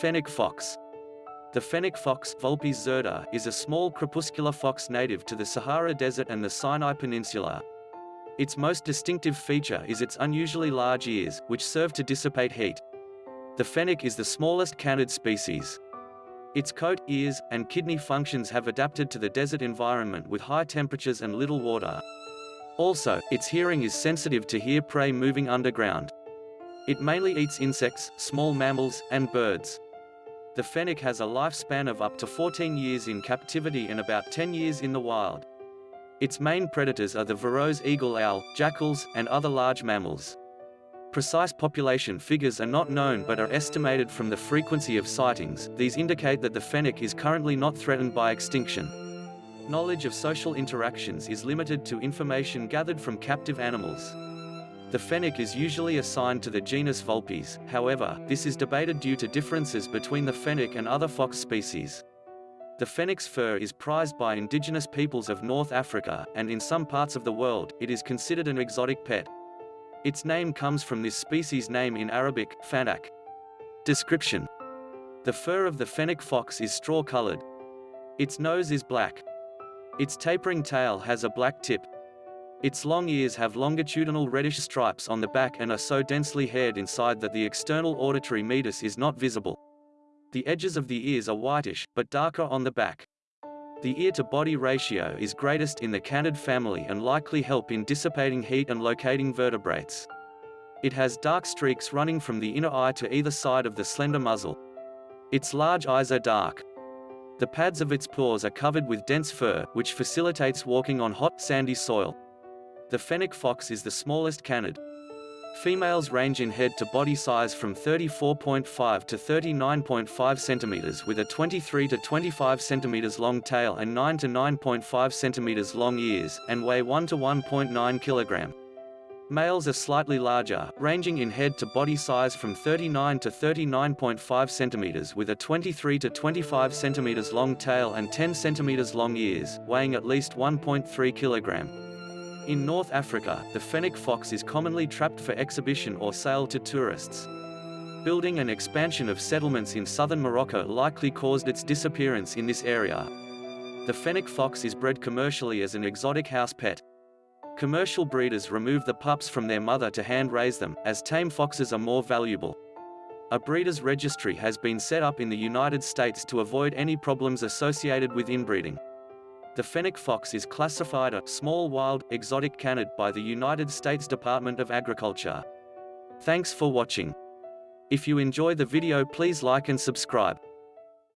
Fennec fox. The fennec fox Vulpes zerda, is a small crepuscular fox native to the Sahara Desert and the Sinai Peninsula. Its most distinctive feature is its unusually large ears, which serve to dissipate heat. The fennec is the smallest canid species. Its coat, ears, and kidney functions have adapted to the desert environment with high temperatures and little water. Also, its hearing is sensitive to hear prey moving underground. It mainly eats insects, small mammals, and birds. The fennec has a lifespan of up to 14 years in captivity and about 10 years in the wild. Its main predators are the Verreaux's eagle owl, jackals, and other large mammals. Precise population figures are not known but are estimated from the frequency of sightings. These indicate that the fennec is currently not threatened by extinction. Knowledge of social interactions is limited to information gathered from captive animals. The fennec is usually assigned to the genus Vulpes, however, this is debated due to differences between the fennec and other fox species. The fennec's fur is prized by indigenous peoples of North Africa, and in some parts of the world, it is considered an exotic pet. Its name comes from this species name in Arabic, fanak. Description. The fur of the fennec fox is straw-colored. Its nose is black. Its tapering tail has a black tip, its long ears have longitudinal reddish stripes on the back and are so densely haired inside that the external auditory meatus is not visible. The edges of the ears are whitish, but darker on the back. The ear-to-body ratio is greatest in the canid family and likely help in dissipating heat and locating vertebrates. It has dark streaks running from the inner eye to either side of the slender muzzle. Its large eyes are dark. The pads of its paws are covered with dense fur, which facilitates walking on hot, sandy soil. The fennec fox is the smallest canid. Females range in head to body size from 34.5 to 39.5 centimeters with a 23 to 25 centimeters long tail and 9 to 9.5 centimeters long ears, and weigh 1 to 1.9 kilogram. Males are slightly larger, ranging in head to body size from 39 to 39.5 centimeters with a 23 to 25 centimeters long tail and 10 centimeters long ears, weighing at least 1.3 kilogram. In North Africa, the fennec fox is commonly trapped for exhibition or sale to tourists. Building and expansion of settlements in southern Morocco likely caused its disappearance in this area. The fennec fox is bred commercially as an exotic house pet. Commercial breeders remove the pups from their mother to hand-raise them, as tame foxes are more valuable. A breeder's registry has been set up in the United States to avoid any problems associated with inbreeding. The fennec fox is classified a small wild, exotic canid by the United States Department of Agriculture. Thanks for watching. If you enjoy the video please like and subscribe.